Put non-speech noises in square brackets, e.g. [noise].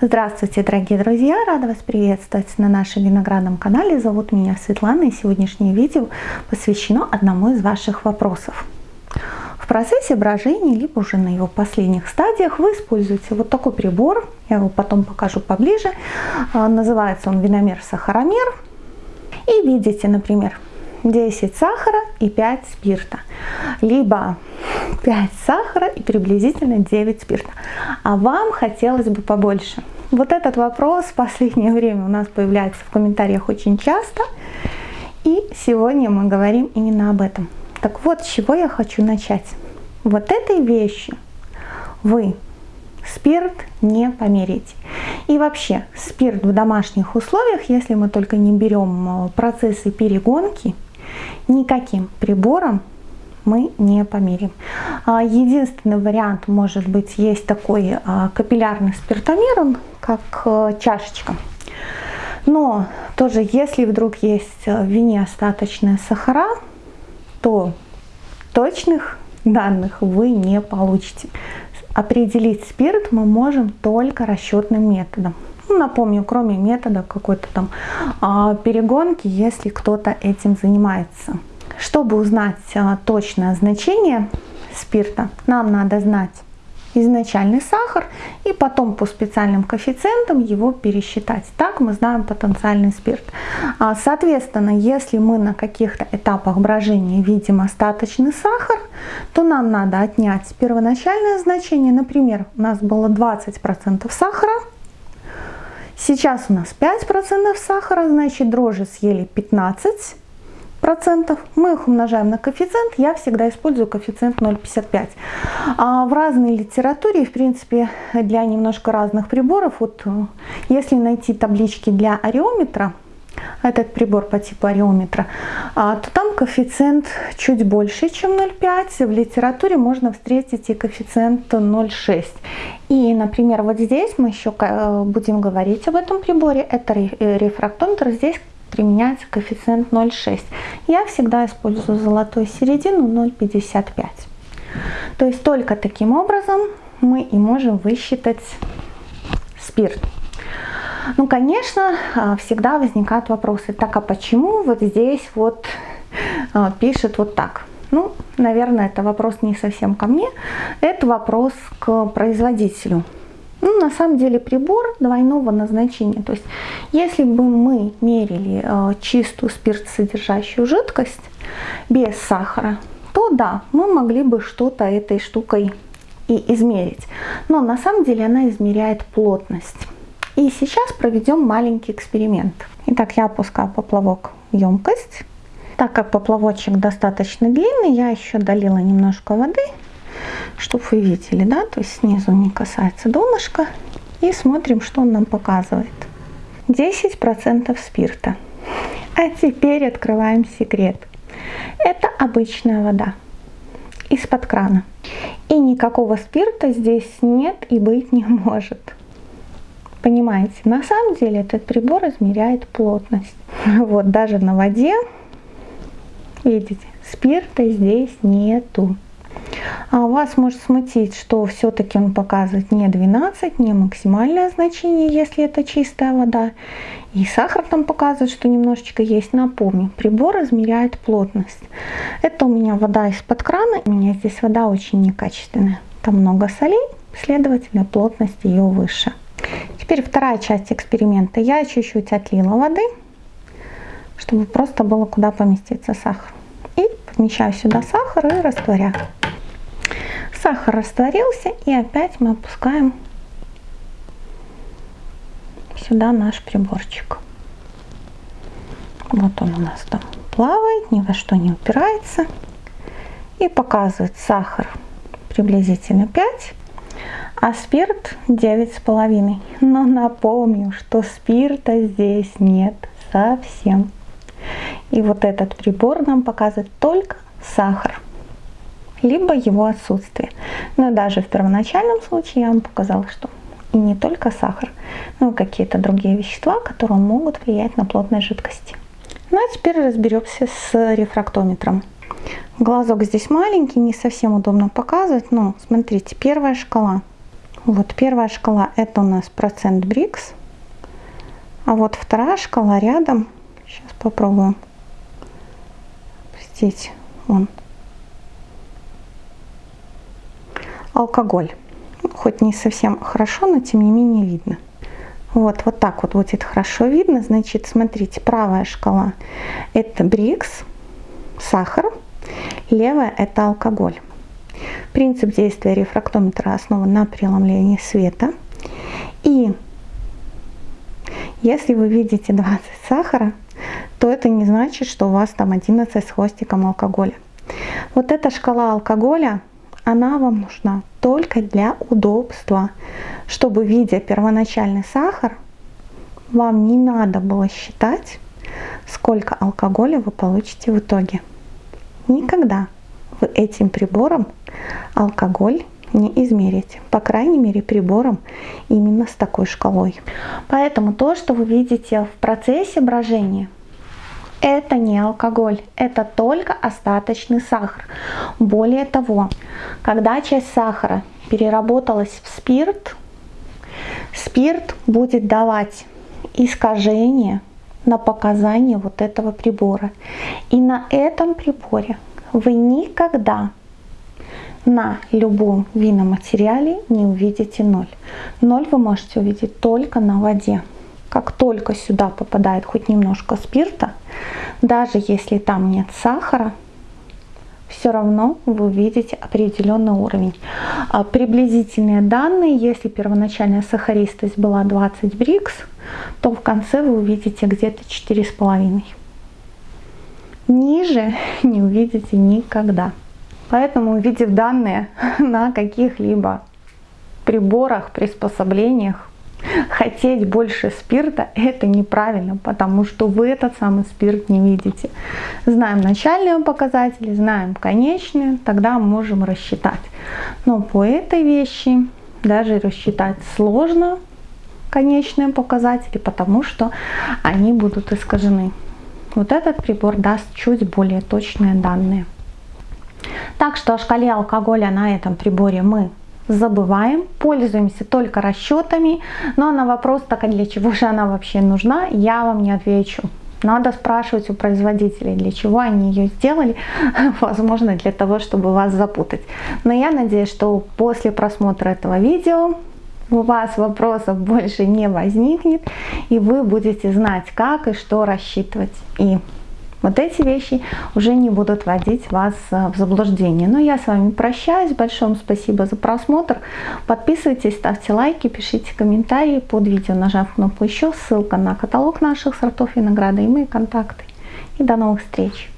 Здравствуйте, дорогие друзья! Рада вас приветствовать на нашем виноградном канале. Зовут меня Светлана, и сегодняшнее видео посвящено одному из ваших вопросов. В процессе брожения, либо уже на его последних стадиях, вы используете вот такой прибор, я его потом покажу поближе, а, называется он виномер-сахаромер, и видите, например, 10 сахара и 5 спирта, либо 5 сахара и приблизительно 9 спирта. А вам хотелось бы побольше. Вот этот вопрос в последнее время у нас появляется в комментариях очень часто. И сегодня мы говорим именно об этом. Так вот, с чего я хочу начать. Вот этой вещи вы спирт не померите. И вообще, спирт в домашних условиях, если мы только не берем э, процессы перегонки, никаким прибором мы не померим. А, единственный вариант, может быть, есть такой а, капиллярный спиртомер, он как э, чашечка. Но тоже, если вдруг есть в вине остаточные сахара, то точных данных вы не получите. Определить спирт мы можем только расчетным методом. Ну, напомню, кроме метода какой-то там а, перегонки, если кто-то этим занимается. Чтобы узнать а, точное значение спирта, нам надо знать изначальный сахар и потом по специальным коэффициентам его пересчитать. Так мы знаем потенциальный спирт. А, соответственно, если мы на каких-то этапах брожения видим остаточный сахар, то нам надо отнять первоначальное значение. Например, у нас было 20% сахара, Сейчас у нас 5% сахара, значит дрожжи съели 15 процентов. Мы их умножаем на коэффициент. Я всегда использую коэффициент 0,55. А в разной литературе, в принципе, для немножко разных приборов, вот э, если найти таблички для ареометра, этот прибор по типу ареометра, а, то там коэффициент чуть больше, чем 0,5. В литературе можно встретить и коэффициент 0,6. И, например, вот здесь мы еще э, будем говорить об этом приборе. Это э, рефрактометр. Здесь применяется коэффициент 0,6. Я всегда использую золотую середину 0,55. То есть только таким образом мы и можем высчитать спирт. Ну, конечно, а, всегда возникают вопросы, так а почему вот здесь вот а, пишет вот так? Ну, наверное, это вопрос не совсем ко мне, это вопрос к производителю. Ну, на самом деле прибор двойного назначения. То есть, если бы мы мерили э, чистую спиртсодержащую жидкость без сахара, то да, мы могли бы что-то этой штукой и измерить. Но на самом деле она измеряет плотность. И сейчас проведем маленький эксперимент. Итак, я опускаю поплавок в емкость. Так как поплавочек достаточно длинный, я еще долила немножко воды, чтобы вы видели, да, то есть снизу не касается донышка. И смотрим, что он нам показывает. 10% спирта. А теперь открываем секрет. Это обычная вода из-под крана. И никакого спирта здесь нет и быть не может. Понимаете, на самом деле этот прибор измеряет плотность. Вот даже на воде, видите, спирта здесь нету. А вас может смутить, что все-таки он показывает не 12, не максимальное значение, если это чистая вода. И сахар там показывает, что немножечко есть. Напомню, прибор измеряет плотность. Это у меня вода из-под крана. У меня здесь вода очень некачественная. Там много солей, следовательно, плотность ее выше. Теперь вторая часть эксперимента. Я чуть-чуть отлила воды, чтобы просто было куда поместиться сахар. И помещаю сюда сахар и растворяю. Сахар растворился и опять мы опускаем сюда наш приборчик. Вот он у нас там плавает, ни во что не упирается. И показывает сахар приблизительно 5 а спирт 9,5. Но напомню, что спирта здесь нет совсем. И вот этот прибор нам показывает только сахар, либо его отсутствие. Но даже в первоначальном случае я вам показала, что и не только сахар, но и какие-то другие вещества, которые могут влиять на плотность жидкости. Ну а теперь разберемся с рефрактометром. Глазок здесь маленький, не совсем удобно показывать, но смотрите, первая шкала Вот первая шкала это у нас процент БРИКС. А вот вторая шкала рядом. Сейчас попробуем. Здесь он. Алкоголь. Хоть не совсем хорошо, но тем не менее видно. Вот, вот так вот будет хорошо видно. Значит, смотрите, правая шкала это БРИКС, сахар, левая это алкоголь. Принцип действия рефрактометра основан на преломлении света. И если вы видите 20 сахара, то это не значит, что у вас там 11 с хвостиком алкоголя. Вот эта шкала алкоголя, она вам нужна только для удобства, чтобы, видя первоначальный сахар, вам не надо было считать, сколько алкоголя вы получите в итоге. Никогда вы этим прибором алкоголь не измерите. По крайней мере прибором именно с такой шкалой. Поэтому то, что вы видите в процессе брожения, это не алкоголь, это только остаточный сахар. Более того, когда часть сахара переработалась в спирт, спирт будет давать искажение на показания вот этого прибора. И на этом приборе вы никогда на любом винном материале не увидите ноль. Ноль вы можете увидеть только на воде. Как только сюда попадает хоть немножко спирта, даже если там нет сахара, все равно вы увидите определенный уровень. А приблизительные данные, если первоначальная сахаристость была 20 брикс, то в конце вы увидите где-то 4,5. Ниже не увидите никогда. Поэтому, увидев данные [laughs] на каких-либо приборах, приспособлениях, хотеть больше спирта, это неправильно, потому что вы этот самый спирт не видите. Знаем начальные показатели, знаем конечные, тогда можем рассчитать. Но по этой вещи даже рассчитать сложно конечные показатели, потому что они будут искажены. Вот этот прибор даст чуть более точные данные. Так что о шкале алкоголя на этом приборе мы забываем, пользуемся только расчетами, но на вопрос, так а для чего же она вообще нужна, я вам не отвечу. Надо спрашивать у производителей, для чего они ее сделали, [laughs] возможно, для того, чтобы вас запутать. Но я надеюсь, что после просмотра этого видео у вас вопросов больше не возникнет, и вы будете знать, как и что рассчитывать. И вот эти вещи уже не будут вводить вас э, в заблуждение. Но я с вами прощаюсь. Большое спасибо за просмотр. Подписывайтесь, ставьте лайки, пишите комментарии под видео, нажав кнопку «Еще». Ссылка на каталог наших сортов винограда и мои контакты. И до новых встреч!